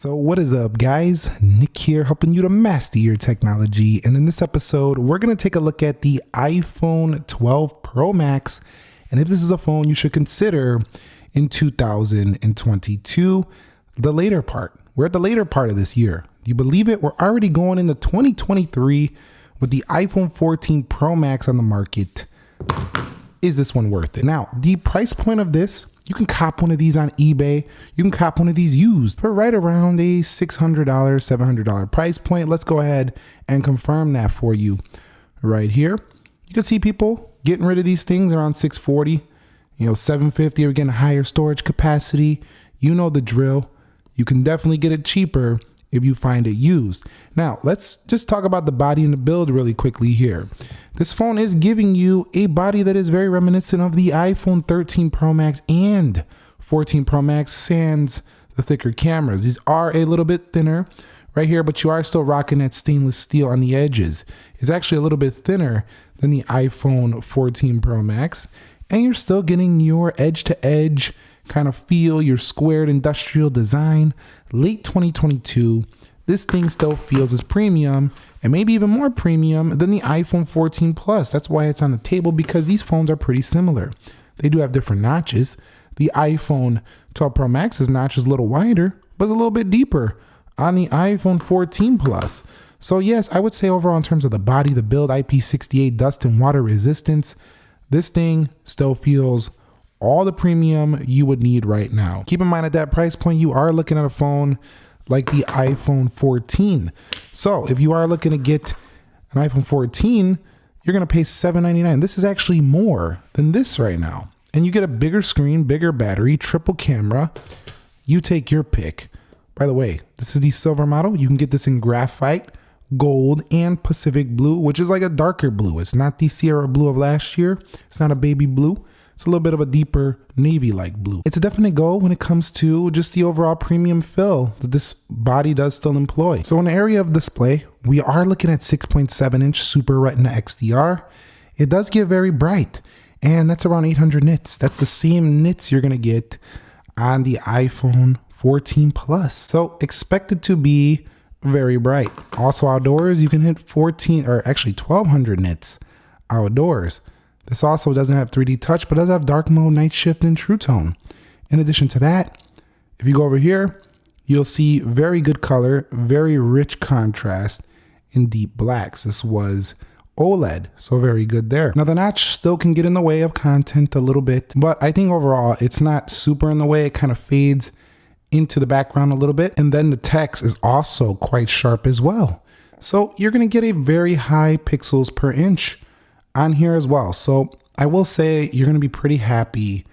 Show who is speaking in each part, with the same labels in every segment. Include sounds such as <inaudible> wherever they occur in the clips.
Speaker 1: So, what is up, guys? Nick here, helping you to master your technology. And in this episode, we're going to take a look at the iPhone 12 Pro Max and if this is a phone you should consider in 2022, the later part. We're at the later part of this year. Do you believe it? We're already going into 2023 with the iPhone 14 Pro Max on the market. Is this one worth it? Now, the price point of this you can cop one of these on eBay. You can cop one of these used for right around a $600, $700 price point. Let's go ahead and confirm that for you right here. You can see people getting rid of these things around 640, you know, 750 or getting higher storage capacity. You know the drill. You can definitely get it cheaper if you find it used. Now, let's just talk about the body and the build really quickly here. This phone is giving you a body that is very reminiscent of the iPhone 13 Pro Max and 14 Pro Max sans the thicker cameras. These are a little bit thinner right here, but you are still rocking that stainless steel on the edges. It's actually a little bit thinner than the iPhone 14 Pro Max, and you're still getting your edge to edge kind of feel, your squared industrial design. Late 2022, this thing still feels as premium and maybe even more premium than the iPhone 14 Plus. That's why it's on the table because these phones are pretty similar. They do have different notches. The iPhone 12 Pro Max's notch is a little wider, but it's a little bit deeper on the iPhone 14 Plus. So yes, I would say overall in terms of the body, the build, IP68 dust and water resistance, this thing still feels all the premium you would need right now. Keep in mind at that price point, you are looking at a phone like the iPhone 14. So if you are looking to get an iPhone 14, you're going to pay 799. This is actually more than this right now. And you get a bigger screen, bigger battery, triple camera. You take your pick. By the way, this is the silver model. You can get this in graphite, gold, and Pacific blue, which is like a darker blue. It's not the Sierra blue of last year. It's not a baby blue. It's a little bit of a deeper navy like blue. It's a definite go when it comes to just the overall premium fill that this body does still employ. So in the area of display, we are looking at 6.7 inch Super Retina XDR. It does get very bright and that's around 800 nits. That's the same nits you're gonna get on the iPhone 14 Plus. So expect it to be very bright. Also outdoors, you can hit 14 or actually 1200 nits outdoors. This also doesn't have 3D touch, but does have dark mode, night shift, and true tone. In addition to that, if you go over here, you'll see very good color, very rich contrast in deep blacks. This was OLED, so very good there. Now the notch still can get in the way of content a little bit, but I think overall it's not super in the way. It kind of fades into the background a little bit. And then the text is also quite sharp as well. So you're gonna get a very high pixels per inch on here as well. So I will say you're going to be pretty happy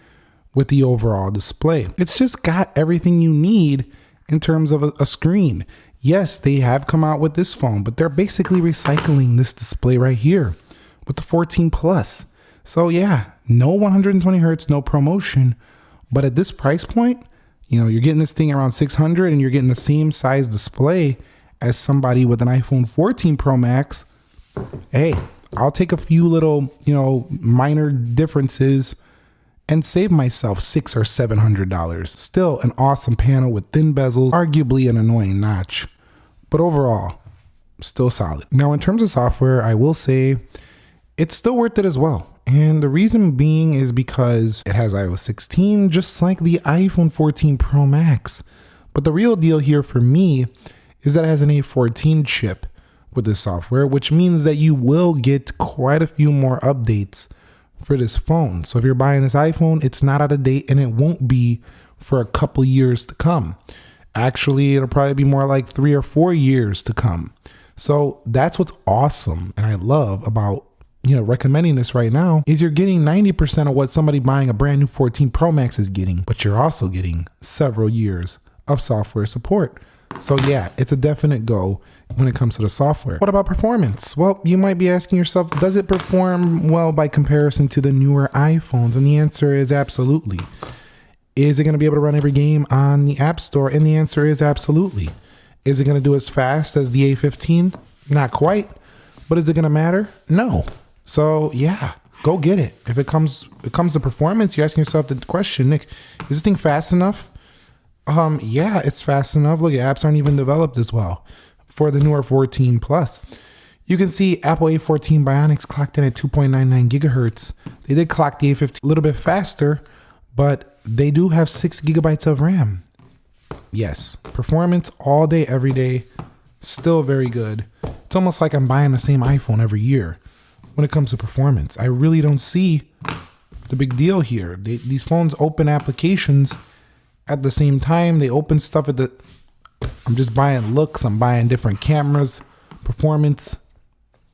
Speaker 1: with the overall display. It's just got everything you need in terms of a, a, screen. Yes, they have come out with this phone, but they're basically recycling this display right here with the 14 Plus. So yeah, no 120 hertz, no promotion, but at this price point, you know, you're getting this thing around 600 and you're getting the same size display as somebody with an iPhone 14 Pro Max. Hey, I'll take a few little, you know, minor differences and save myself six or seven hundred dollars. Still an awesome panel with thin bezels, arguably an annoying notch, but overall, still solid. Now, in terms of software, I will say it's still worth it as well. And the reason being is because it has iOS 16, just like the iPhone 14 Pro Max. But the real deal here for me is that it has an A14 chip with this software, which means that you will get quite a few more updates for this phone. So if you're buying this iPhone, it's not out of date and it won't be for a couple years to come. Actually, it'll probably be more like three or four years to come. So that's what's awesome and I love about you know recommending this right now is you're getting 90% of what somebody buying a brand new 14 Pro Max is getting, but you're also getting several years of software support. So yeah, it's a definite go when it comes to the software. What about performance? Well, you might be asking yourself, does it perform well by comparison to the newer iPhones? And the answer is absolutely. Is it going to be able to run every game on the App Store? And the answer is absolutely. Is it going to do as fast as the A15? Not quite. But is it going to matter? No. So yeah, go get it. If it comes it comes to performance, you're asking yourself the question, Nick, is this thing fast enough? Um, yeah, it's fast enough. Look, apps aren't even developed as well for the newer 14 Plus. You can see Apple A14 Bionics clocked in at 2.99 gigahertz. They did clock the A15 a little bit faster, but they do have six gigabytes of RAM. Yes, performance all day, every day, still very good. It's almost like I'm buying the same iPhone every year when it comes to performance. I really don't see the big deal here. They, these phones open applications at the same time. They open stuff at the. I'm just buying looks. I'm buying different cameras, performance.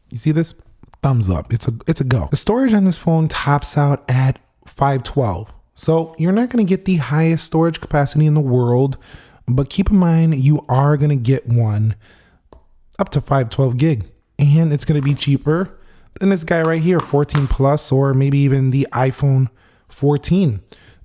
Speaker 1: You see this? Thumbs up. It's a it's a go. The storage on this phone tops out at 512. So you're not going to get the highest storage capacity in the world, but keep in mind you are going to get one up to 512 gig, and it's going to be cheaper than this guy right here, 14 Plus, or maybe even the iPhone 14.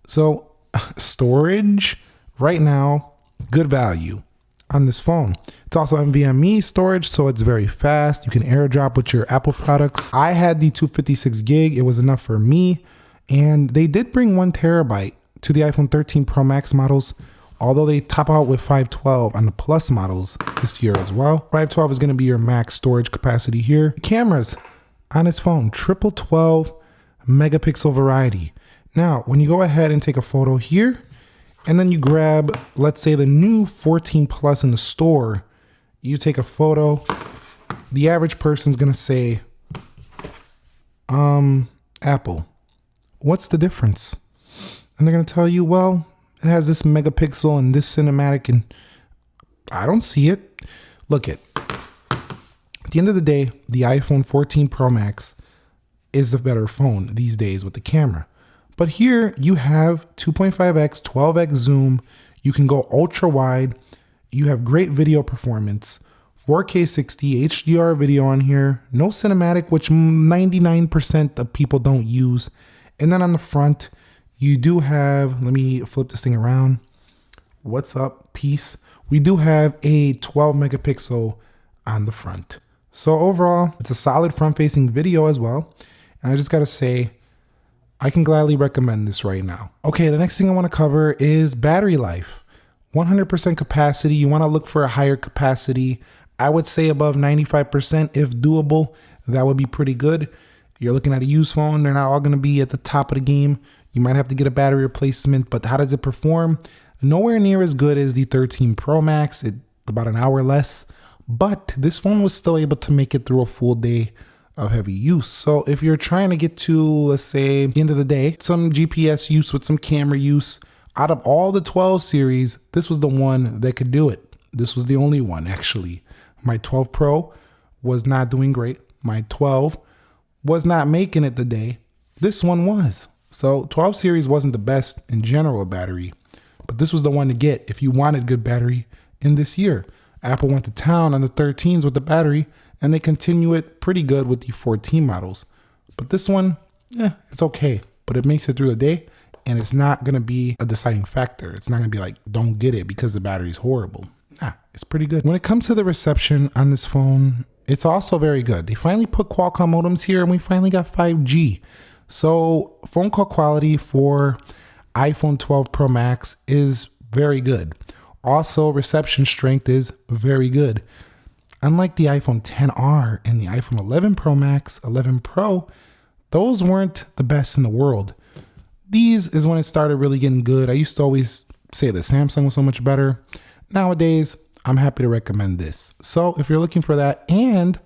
Speaker 1: So <laughs> storage right now, good value on this phone. It's also NVMe storage, so it's very fast. You can airdrop with your Apple products. I had the 256 gig, it was enough for me. And they did bring one terabyte to the iPhone 13 Pro Max models, although they top out with 512 on the Plus models this year as well. 512 is going to be your max storage capacity here. Cameras on this phone, triple 12 megapixel variety. Now, when you go ahead and take a photo here, and then you grab, let's say, the new 14 Plus in the store, you take a photo, the average person's gonna say, um, Apple, what's the difference? And they're gonna tell you, well, it has this megapixel and this cinematic, and I don't see it. Look it. At the end of the day, the iPhone 14 Pro Max is the better phone these days with the camera. But here you have 2.5x, 12x zoom. You can go ultra wide. You have great video performance. 4K 60 HDR video on here. No cinematic, which 99% of people don't use. And then on the front, you do have, let me flip this thing around. What's up, peace? We do have a 12 megapixel on the front. So overall, it's a solid front facing video as well. And I just got to say, I can gladly recommend this right now. Okay, the next thing I want to cover is battery life. 100% capacity. You want to look for a higher capacity. I would say above 95% if doable. That would be pretty good. You're looking at a used phone, they're not all going to be at the top of the game. You might have to get a battery replacement, but how does it perform? Nowhere near as good as the 13 Pro Max. It about an hour less, but this phone was still able to make it through a full day of heavy use. So if you're trying to get to, let's say, the end of the day, some GPS use with some camera use, out of all the 12 series, this was the one that could do it. This was the only one, actually. My 12 Pro was not doing great. My 12 was not making it the day. This one was. So 12 series wasn't the best in general battery, but this was the one to get if you wanted good battery in this year. Apple went to town on the 13s with the battery and they continue it pretty good with the 14 models. But this one, yeah, it's okay, but it makes it through the day and it's not gonna be a deciding factor. It's not gonna be like, don't get it because the battery's horrible. Nah, it's pretty good. When it comes to the reception on this phone, it's also very good. They finally put Qualcomm modems here and we finally got 5G. So phone call quality for iPhone 12 Pro Max is very good. Also, reception strength is very good. Unlike the iPhone 10R and the iPhone 11 Pro Max, 11 Pro, those weren't the best in the world. These is when it started really getting good. I used to always say that Samsung was so much better. Nowadays, I'm happy to recommend this. So if you're looking for that and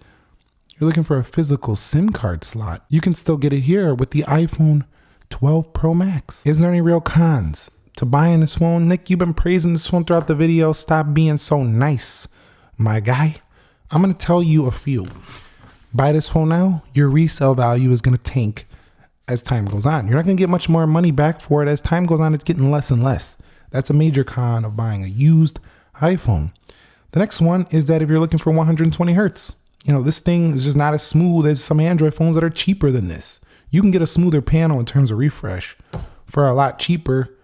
Speaker 1: you're looking for a physical SIM card slot, you can still get it here with the iPhone 12 Pro Max. Is there any real cons to buying this phone? Nick, you've been praising this phone throughout the video. Stop being so nice, my guy. I'm going to tell you a few. Buy this phone now, your resale value is going to tank as time goes on. You're not going to get much more money back for it. As time goes on, it's getting less and less. That's a major con of buying a used iPhone. The next one is that if you're looking for 120 hertz, you know, this thing is just not as smooth as some Android phones that are cheaper than this. You can get a smoother panel in terms of refresh for a lot cheaper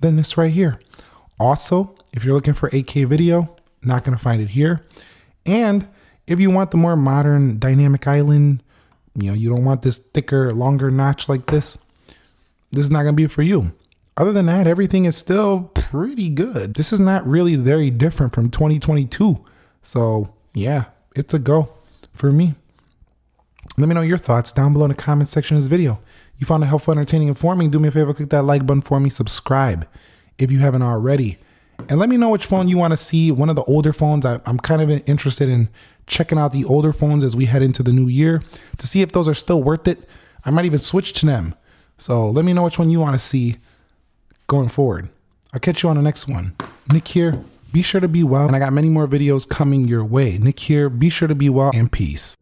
Speaker 1: than this right here. Also, if you're looking for 8K video, not going to find it here. And if you want the more modern dynamic island, you know, you don't want this thicker, longer notch like this, this is not going to be for you. other than that, everything is still pretty good. This is not really very different from 2022. So, yeah, it's a go for me. Let me know your thoughts down below in the comment section of this video. You found it helpful, entertaining, informing. Do me a favor, click that like button for me. Subscribe if you haven't already. And let me know which phone you want to see. One of the older phones. I, am kind of interested in checking out the older phones as we head into the new year to see if those are still worth it. I might even switch to them. So let me know which one you want to see going forward. I'll catch you on the next one. Nick here. Be sure to be well. And I got many more videos coming your way. Nick here. Be sure to be well and peace.